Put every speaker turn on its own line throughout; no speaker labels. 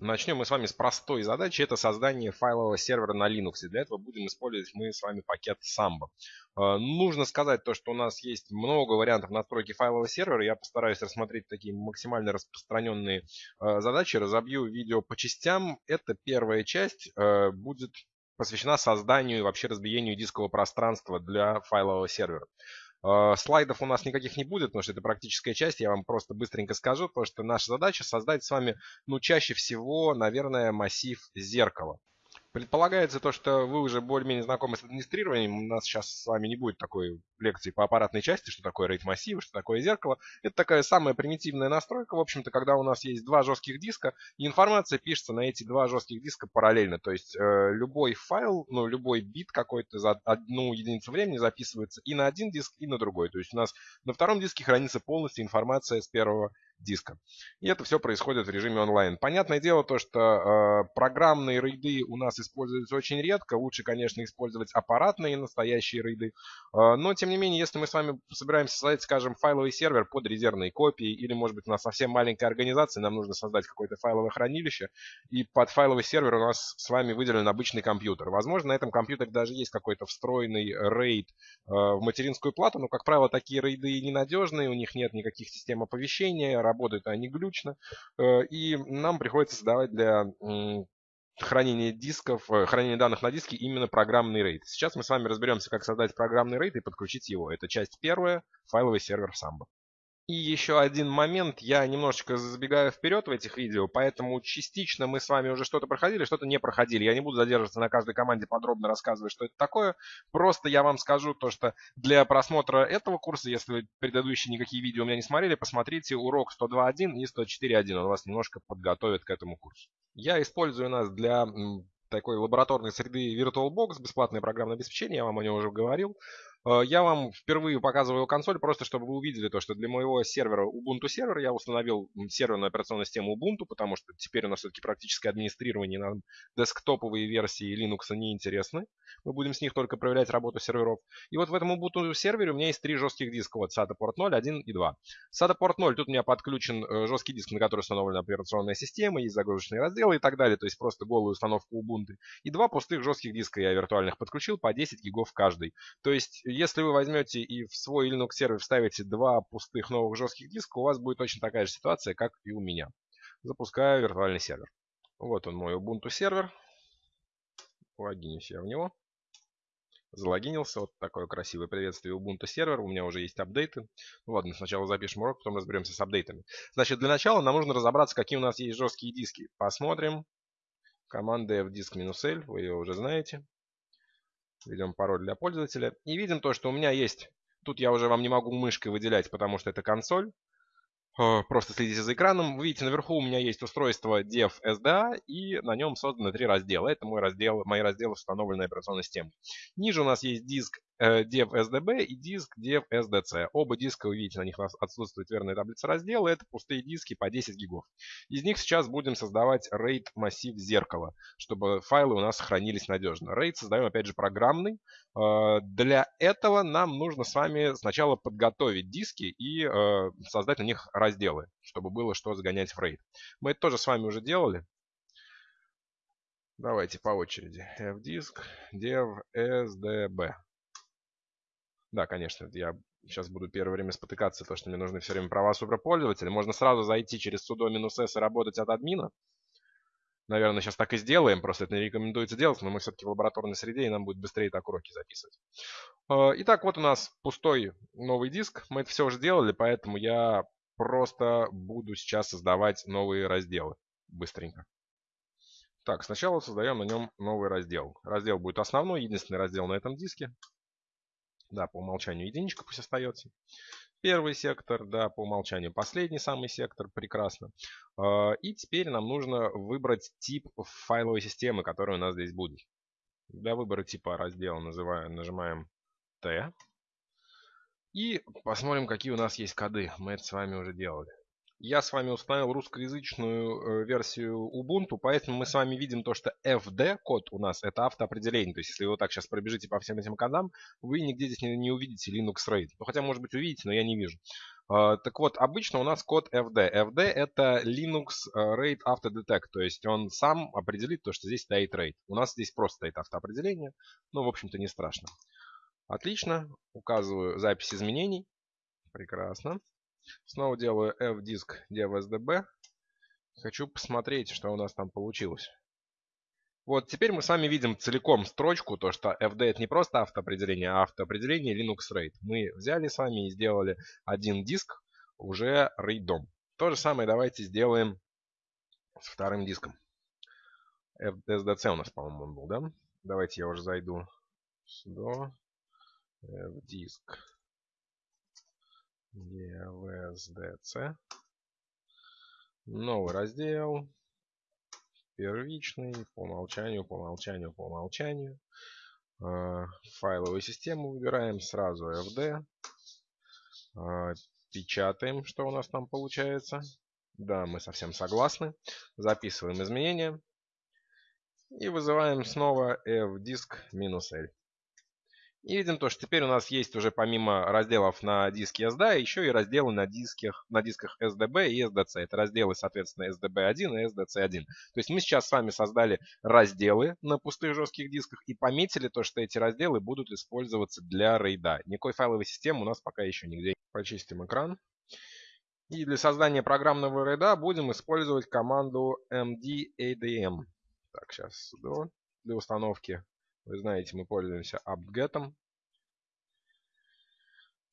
Начнем мы с вами с простой задачи. Это создание файлового сервера на Linux. И для этого будем использовать мы с вами пакет Samba. Э, нужно сказать то, что у нас есть много вариантов настройки файлового сервера. Я постараюсь рассмотреть такие максимально распространенные э, задачи. Разобью видео по частям. Это первая часть э, будет посвящена созданию и вообще разбиению дискового пространства для файлового сервера. Э, слайдов у нас никаких не будет, потому что это практическая часть. Я вам просто быстренько скажу, потому что наша задача создать с вами, ну, чаще всего, наверное, массив зеркала. Предполагается то, что вы уже более-менее знакомы с администрированием. У нас сейчас с вами не будет такой лекции по аппаратной части, что такое RAID массив, что такое зеркало. Это такая самая примитивная настройка, в общем-то, когда у нас есть два жестких диска, и информация пишется на эти два жестких диска параллельно. То есть э, любой файл, ну, любой бит какой-то за одну единицу времени записывается и на один диск, и на другой. То есть у нас на втором диске хранится полностью информация с первого диска. И это все происходит в режиме онлайн. Понятное дело то, что э, программные рейды у нас используются очень редко. Лучше, конечно, использовать аппаратные настоящие рейды. Э, но, тем не менее, если мы с вами собираемся создать, скажем, файловый сервер под резервные копии, или, может быть, у нас совсем маленькая организация, нам нужно создать какое-то файловое хранилище, и под файловый сервер у нас с вами выделен обычный компьютер. Возможно, на этом компьютере даже есть какой-то встроенный рейд э, в материнскую плату, но, как правило, такие рейды ненадежные, у них нет никаких систем оповещения, работают они глючно, э, и нам приходится создавать для хранения дисков, э, хранения данных на диске именно программный рейд. Сейчас мы с вами разберемся, как создать программный рейд и подключить его. Это часть первая, файловый сервер Samba. И еще один момент, я немножечко забегаю вперед в этих видео, поэтому частично мы с вами уже что-то проходили, что-то не проходили. Я не буду задерживаться на каждой команде подробно рассказывать, что это такое. Просто я вам скажу то, что для просмотра этого курса, если вы предыдущие никакие видео у меня не смотрели, посмотрите урок 102.1 и 104.1. Он вас немножко подготовит к этому курсу. Я использую нас для такой лабораторной среды VirtualBox, бесплатное программное обеспечение, я вам о нем уже говорил. Э, я вам впервые показываю консоль, просто чтобы вы увидели то, что для моего сервера Ubuntu сервер я установил серверную операционную систему Ubuntu, потому что теперь у нас все-таки практическое администрирование на десктоповые версии Linux не интересны. Мы будем с них только проверять работу серверов. И вот в этом Ubuntu сервере у меня есть три жестких диска. Вот SATA порт 0, 1 и 2. SATA порт 0, тут у меня подключен э, жесткий диск, на который установлена операционная система, есть загрузочные разделы и так далее. То есть просто голую установку Ubuntu. И два пустых жестких диска я виртуальных подключил по 10 гигов каждый. То есть если вы возьмете и в свой Linux сервер вставите два пустых новых жестких диска, у вас будет точно такая же ситуация, как и у меня. Запускаю виртуальный сервер. Вот он мой Ubuntu сервер. Логинюсь я в него. Залогинился. Вот такое красивое приветствие Ubuntu сервер. У меня уже есть апдейты. Ну ладно, сначала запишем урок, потом разберемся с апдейтами. Значит, для начала нам нужно разобраться, какие у нас есть жесткие диски. Посмотрим. Команда fdisk-l, вы ее уже знаете. Введем пароль для пользователя. И видим то, что у меня есть... Тут я уже вам не могу мышкой выделять, потому что это консоль. Э, просто следите за экраном. Вы видите, наверху у меня есть устройство dev SDA, и на нем созданы три раздела. Это мой раздел, мои разделы установленной операционной системы. Ниже у нас есть диск dev SDB и диск dev SDC. Оба диска, вы видите, на них отсутствует верная таблица раздела. Это пустые диски по 10 гигов. Из них сейчас будем создавать RAID массив зеркала, чтобы файлы у нас хранились надежно. RAID создаем, опять же, программный. Э, для этого нам нужно с вами сначала подготовить диски и э, создать на них разделы, чтобы было что загонять в RAID. Мы это тоже с вами уже делали. Давайте по очереди. fdisk dev sdb. Да, конечно, я сейчас буду первое время спотыкаться, то, что мне нужны все время права суперпользователя. Можно сразу зайти через sudo -s и работать от админа. Наверное, сейчас так и сделаем, просто это не рекомендуется делать, но мы все-таки в лабораторной среде, и нам будет быстрее так уроки записывать. А, итак, вот у нас пустой новый диск. Мы это все уже сделали, поэтому я просто буду сейчас создавать новые разделы быстренько. Так, сначала создаем на нем новый раздел. Раздел будет основной, единственный раздел на этом диске. Да, по умолчанию единичка пусть остается. Первый сектор, да, по умолчанию последний самый сектор, прекрасно. А, и теперь нам нужно выбрать тип файловой системы, которая у нас здесь будет. Для выбора типа раздела называем, нажимаем T. И посмотрим, какие у нас есть коды. Мы это с вами уже делали. Я с вами установил русскоязычную э, версию Ubuntu, поэтому мы с вами видим то, что FD код у нас это автоопределение. То есть, если вы вот так сейчас пробежите по всем этим кодам, вы нигде здесь не, не увидите Linux RAID. Ну, хотя, может быть, увидите, но я не вижу. Uh, так вот, обычно у нас код FD. FD это Linux RAID Autodetect, то есть он сам определит то, что здесь стоит RAID. У нас здесь просто стоит автоопределение, но, в общем-то, не страшно. Отлично, указываю запись изменений. Прекрасно. Снова делаю fdisk devsdb. Хочу посмотреть, что у нас там получилось. Вот теперь мы с вами видим целиком строчку, то что FD это не просто автоопределение, а автоопределение Linux RAID. Мы взяли с вами и сделали один диск уже RAID. То же самое давайте сделаем с вторым диском. SDC у нас, по-моему, он был, да? Давайте я уже зайду сюда. Fdisk EVSDC. Новый раздел первичный, по умолчанию, по умолчанию, по умолчанию. А, файловую систему выбираем сразу FD. А, печатаем, что у нас там получается. Да, мы совсем согласны. Записываем изменения. И вызываем снова fdisk-l. И видим то, что теперь у нас есть уже помимо разделов на диске SD, еще и разделы на дисках, на дисках SDB и SDC. Это разделы, соответственно, SDB1 и SDC1. То есть мы сейчас с вами создали разделы на пустых жестких дисках и пометили то, что эти разделы будут использоваться для рейда. Никакой файловой системы у нас пока еще нигде. Почистим экран. И для создания программного рейда будем использовать команду mdadm. Так, сейчас для установки вы знаете, мы пользуемся apt-get.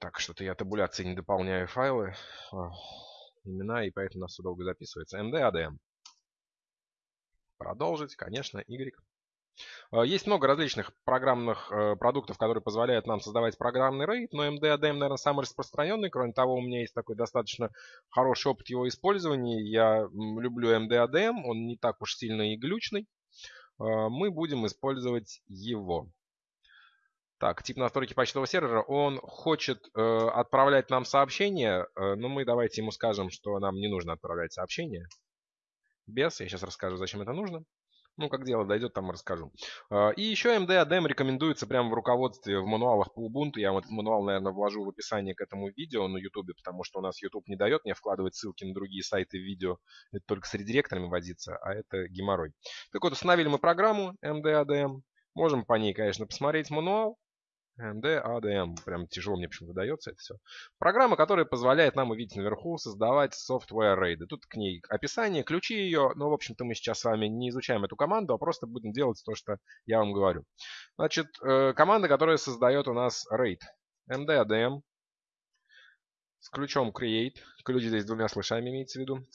Так, что-то я табуляции не дополняю файлы, а, имена, и поэтому у нас все долго записывается. md adm. Продолжить, конечно, y. А, есть много различных программных э, продуктов, которые позволяют нам создавать программный RAID, но MD-ADM, наверное, самый распространенный. Кроме того, у меня есть такой достаточно хороший опыт его использования. Я люблю MD-ADM, он не так уж сильно и глючный. А, мы будем использовать его. Так, тип настройки почтового сервера, он хочет э, отправлять нам сообщение, э, но мы давайте ему скажем, что нам не нужно отправлять сообщение. Без, я сейчас расскажу, зачем это нужно. Ну, как дело дойдет, там расскажу. А, и еще MD ADM рекомендуется прямо в руководстве, в мануалах по Ubuntu. Я вот мануал, наверное, вложу в описание к этому видео на YouTube, потому что у нас YouTube не дает мне вкладывать ссылки на другие сайты в видео. Это только с редиректорами водиться, а это геморрой. Так вот, установили мы программу MD ADM. Можем по ней, конечно, посмотреть мануал. MD, ADM. Прям тяжело мне почему-то дается это все. Программа, которая позволяет нам увидеть наверху создавать software рейды. Тут к ней описание, ключи ее. Но, в общем-то, мы сейчас с вами не изучаем эту команду, а просто будем делать то, что я вам говорю. Значит, э, команда, которая создает у нас RAID. MD, ADM. С ключом create. Ключ здесь двумя слышами имеется в виду.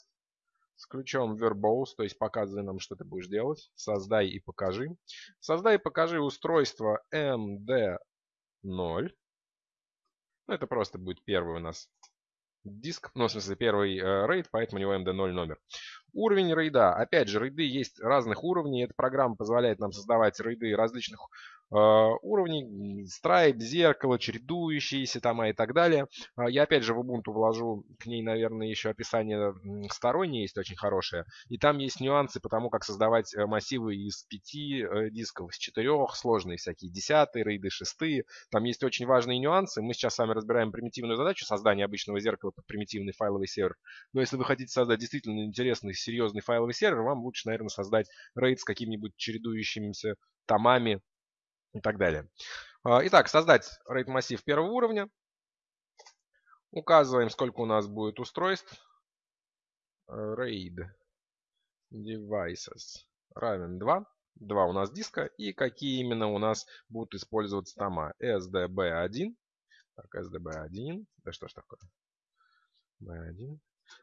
С ключом verbose, то есть показывай нам, что ты будешь делать. Создай и покажи. Создай и покажи устройство MD 0. Ну, это просто будет первый у нас диск, ну, в смысле, первый э, рейд, поэтому у него MD0 номер. Уровень рейда. Опять же, рейды есть разных уровней. Эта программа позволяет нам создавать рейды различных уровней. Страйп, зеркало, чередующиеся там и так далее. Э, я опять же в Ubuntu вложу к ней, наверное, еще описание стороннее есть очень хорошее. И там есть нюансы по тому, как создавать э, массивы из пяти э, дисков, из четырех, сложные всякие десятые рейды, шестые. Там есть очень важные нюансы. Мы сейчас с вами разбираем примитивную задачу создания обычного зеркала под примитивный файловый сервер. Но если вы хотите создать действительно интересный серьезный файловый сервер, вам лучше, наверное, создать RAID с какими-нибудь чередующимися томами и так далее. А, итак, создать RAID массив первого уровня. Указываем, сколько у нас будет устройств. RAID devices равен 2. 2 у нас диска. И какие именно у нас будут использоваться тома. SDB1. Так, SDB1. Да что ж такое? B1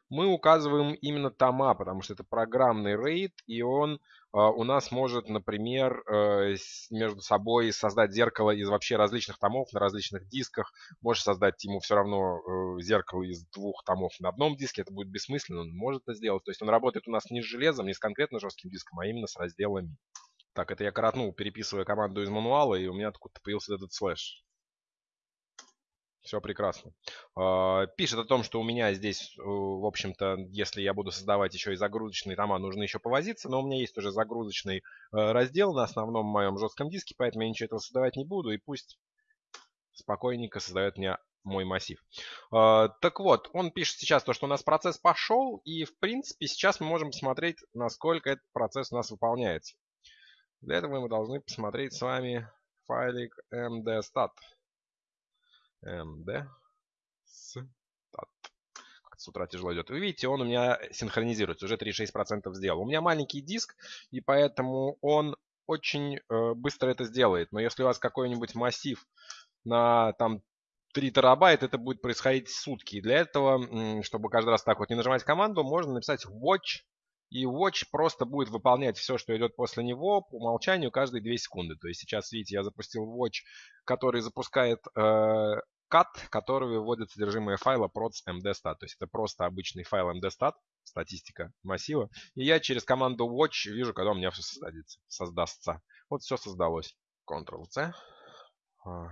мы указываем именно тома, потому что это программный RAID, и он э, у нас может, например, э, между собой создать зеркало из вообще различных томов на различных дисках. Может создать ему все равно э, зеркало из двух томов на одном диске. Это будет бессмысленно, он может это сделать. То есть он работает у нас не с железом, не с конкретно жестким диском, а именно с разделами. Так, это я коротнул, переписывая команду из мануала, и у меня откуда-то появился этот слэш. Все прекрасно. А, пишет о том, что у меня здесь, э, в общем-то, если я буду создавать еще и загрузочные тома, нужно еще повозиться, но у меня есть уже загрузочный э, раздел на основном моем жестком диске, поэтому я ничего этого создавать не буду, и пусть спокойненько создает мне мой массив. Э, так вот, он пишет сейчас то, что у нас процесс пошел, и в принципе сейчас мы можем посмотреть, насколько этот процесс у нас выполняется. Для этого мы должны посмотреть с вами файлик mdstat. Mdstat. С утра тяжело идет. Вы видите, он у меня синхронизируется, уже 36% сделал. У меня маленький диск, и поэтому он очень э, быстро это сделает. Но если у вас какой-нибудь массив на там 3 терабайт, это будет происходить сутки. И для этого, чтобы каждый раз так вот не нажимать команду, можно написать watch и Watch просто будет выполнять все, что идет после него по умолчанию каждые 2 секунды. То есть сейчас, видите, я запустил Watch, который запускает э, который выводит содержимое файла procs mdstat. То есть это просто обычный файл mdstat, статистика массива. И я через команду watch вижу, когда у меня все создадится, создастся. Вот все создалось. Ctrl-C. А,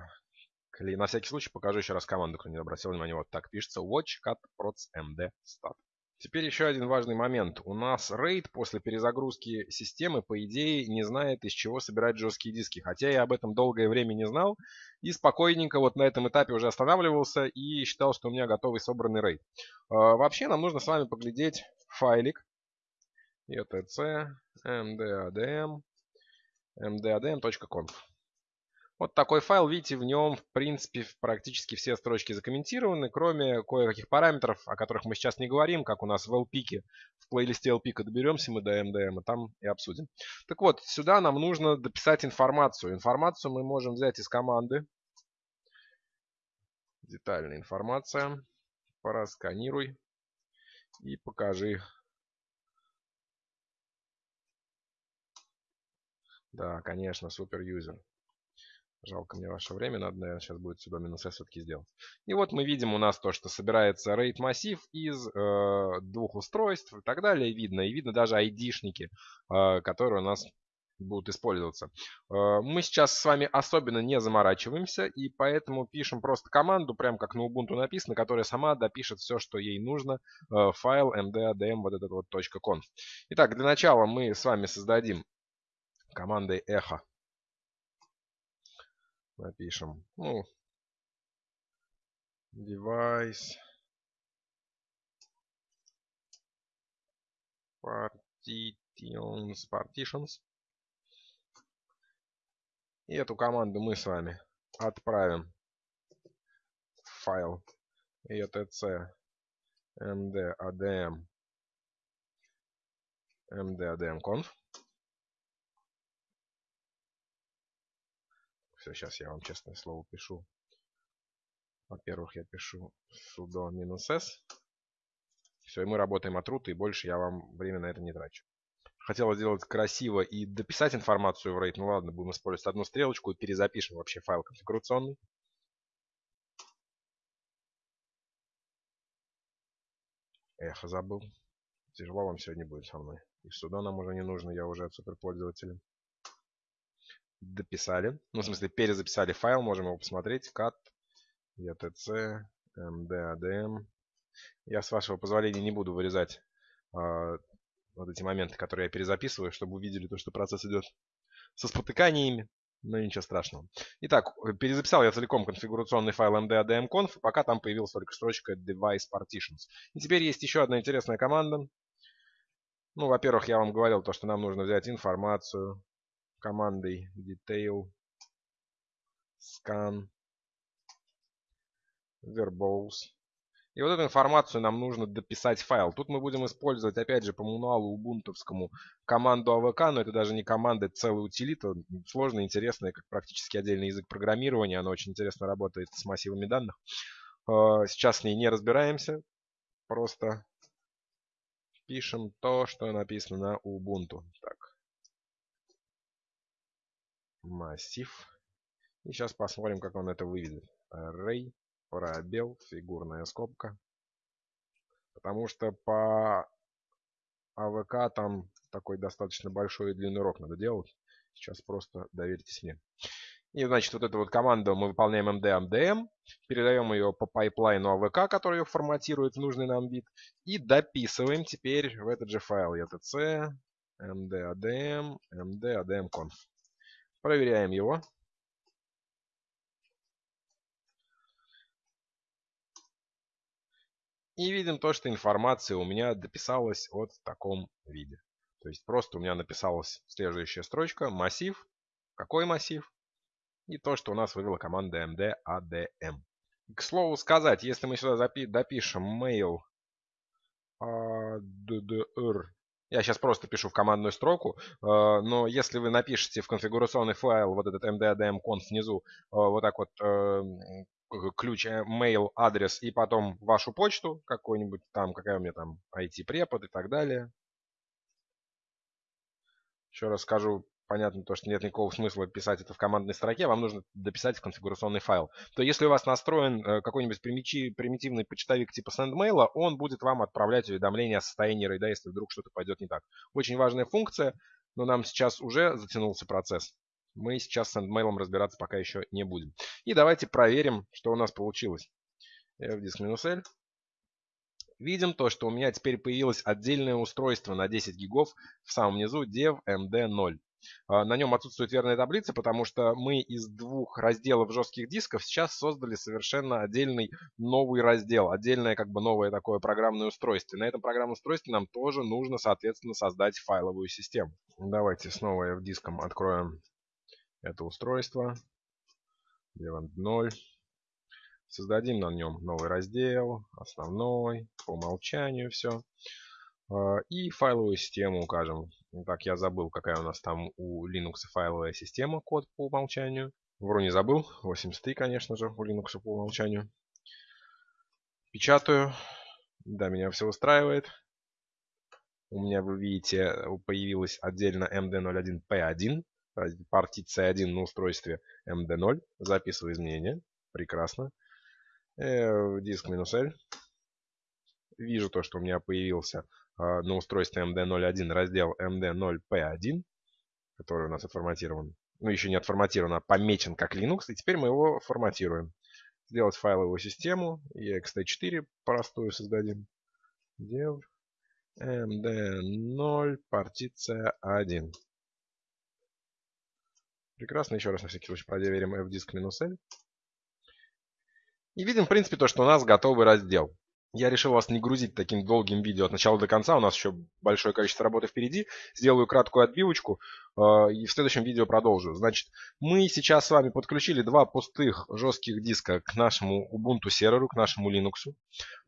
на всякий случай покажу еще раз команду, кто не обратил внимания. Вот так пишется watch cut procs mdstat. Теперь еще один важный момент. У нас RAID после перезагрузки системы, по идее, не знает, из чего собирать жесткие диски. Хотя я об этом долгое время не знал. И спокойненько вот на этом этапе уже останавливался и считал, что у меня готовый собранный RAID. А, вообще нам нужно с вами поглядеть файлик. etc mdadm mdadm.conf вот такой файл, видите, в нем, в принципе, практически все строчки закомментированы, кроме кое-каких параметров, о которых мы сейчас не говорим, как у нас в LPIC. В плейлисте LPIC доберемся мы до MDM, и там и обсудим. Так вот, сюда нам нужно дописать информацию. Информацию мы можем взять из команды. Детальная информация. Порасканируй и покажи. Да, конечно, супер юзер. Жалко мне ваше время, надо, наверное, сейчас будет сюда минус S все-таки сделать. И вот мы видим у нас то, что собирается RAID массив из э, двух устройств и так далее. Видно, и видно даже ID-шники, э, которые у нас будут использоваться. Э, мы сейчас с вами особенно не заморачиваемся, и поэтому пишем просто команду, прям как на Ubuntu написано, которая сама допишет все, что ей нужно, э, файл mdadm вот этот вот .conf. Итак, для начала мы с вами создадим командой echo напишем. Ну, device partitions, partitions. И эту команду мы с вами отправим в файл etc mdadm mdadm.conf. Все, сейчас я вам честное слово пишу. Во-первых, я пишу sudo минус s. Все, и мы работаем от рута, и больше я вам время на это не трачу. Хотел сделать красиво и дописать информацию в RAID. Ну ладно, будем использовать одну стрелочку и перезапишем вообще файл конфигурационный. Эх, забыл. Тяжело вам сегодня будет со мной. И сюда нам уже не нужно, я уже суперпользователь дописали. Ну, в смысле, перезаписали файл, можем его посмотреть. cat, etc, mdadm. Я, с вашего позволения, не буду вырезать э, вот эти моменты, которые я перезаписываю, чтобы увидели то, что процесс идет со спотыканиями. Но ничего страшного. Итак, перезаписал я целиком конфигурационный файл mdadm.conf, пока там появилась только строчка device partitions. И теперь есть еще одна интересная команда. Ну, во-первых, я вам говорил то, что нам нужно взять информацию командой detail scan verbose. И вот эту информацию нам нужно дописать в файл. Тут мы будем использовать, опять же, по мануалу убунтовскому команду AVK, но это даже не команда, это целая утилита. Сложная, интересная, как практически отдельный язык программирования. Она очень интересно работает с массивами данных. А, сейчас с ней не разбираемся. Просто пишем то, что написано на Ubuntu. Так массив. И сейчас посмотрим, как он это выведет. Array, пробел, фигурная скобка. Потому что по АВК там такой достаточно большой и длинный урок надо делать. Сейчас просто доверьтесь мне. И, значит, вот эту вот команду мы выполняем md mdm, передаем ее по пайплайну AVK, который ее форматирует в нужный нам вид, и дописываем теперь в этот же файл etc md adm conf. Проверяем его. И видим то, что информация у меня дописалась вот в таком виде. То есть просто у меня написалась следующая строчка, массив. Какой массив? И то, что у нас вывела команда md_adm. К слову сказать, если мы сюда допишем mail addr, я сейчас просто пишу в командную строку, э, но если вы напишете в конфигурационный файл вот этот md_adm_conf внизу, э, вот так вот э, ключ mail адрес и потом вашу почту какой-нибудь там, какая у меня там IT-препод и так далее. Еще раз скажу, понятно то, что нет никакого смысла писать это в командной строке, вам нужно дописать в конфигурационный файл. То если у вас настроен э, какой-нибудь примитивный почтовик типа SendMail, он будет вам отправлять уведомления о состоянии рейда, если вдруг что-то пойдет не так. Очень важная функция, но нам сейчас уже затянулся процесс. Мы сейчас с SendMail разбираться пока еще не будем. И давайте проверим, что у нас получилось. fdisk-l. Видим то, что у меня теперь появилось отдельное устройство на 10 гигов в самом низу dev md0. А, на нем отсутствует верная таблица, потому что мы из двух разделов жестких дисков сейчас создали совершенно отдельный новый раздел, отдельное как бы новое такое программное устройство. И на этом программном устройстве нам тоже нужно, соответственно, создать файловую систему. Давайте снова в диском откроем это устройство. 0. Создадим на нем новый раздел, основной, по умолчанию все. А, и файловую систему укажем. Так, я забыл, какая у нас там у Linux файловая система, код по умолчанию. Вру не забыл, 83, конечно же, у Linux по умолчанию. Печатаю. Да, меня все устраивает. У меня, вы видите, появилась отдельно MD01P1, партиция 1 на устройстве MD0. Записываю изменения. Прекрасно. Э, диск минус L. Вижу то, что у меня появился на устройстве MD01 раздел MD0P1, который у нас отформатирован. Ну, еще не отформатирован, а помечен как Linux. И теперь мы его форматируем. Сделать файловую систему. ext4 простую создадим. Dev MD0 партиция 1. Прекрасно. Еще раз на всякий случай проверим fdisk-l. И видим, в принципе, то, что у нас готовый раздел. Я решил вас не грузить таким долгим видео от начала до конца. У нас еще большое количество работы впереди. Сделаю краткую отбивочку и в следующем видео продолжу. Значит, мы сейчас с вами подключили два пустых жестких диска к нашему Ubuntu серверу, к нашему Linux.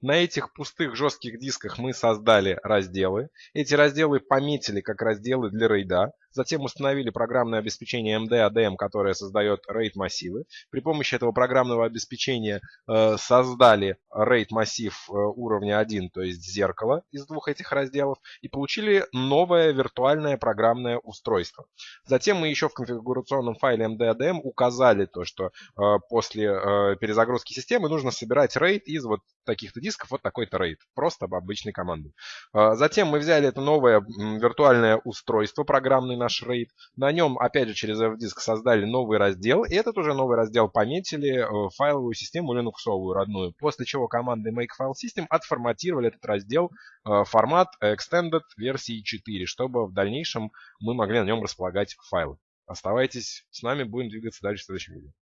На этих пустых жестких дисках мы создали разделы. Эти разделы пометили как разделы для рейда. Затем установили программное обеспечение MD-ADM, которое создает RAID массивы. При помощи этого программного обеспечения э, создали RAID массив э, уровня 1, то есть зеркало из двух этих разделов, и получили новое виртуальное программное устройство. Затем мы еще в конфигурационном файле MD-ADM указали то, что э, после э, перезагрузки системы нужно собирать RAID из вот таких-то дисков, вот такой-то RAID, просто обычной команды. Э, затем мы взяли это новое виртуальное устройство программный наш RAID. На нем, опять же, через FDisk создали новый раздел. И этот уже новый раздел пометили э, файловую систему Linux родную. После чего командой make file system отформатировали этот раздел э, формат extended версии 4, чтобы в дальнейшем мы могли на нем располагать файлы. Оставайтесь с нами, будем двигаться дальше в следующем видео.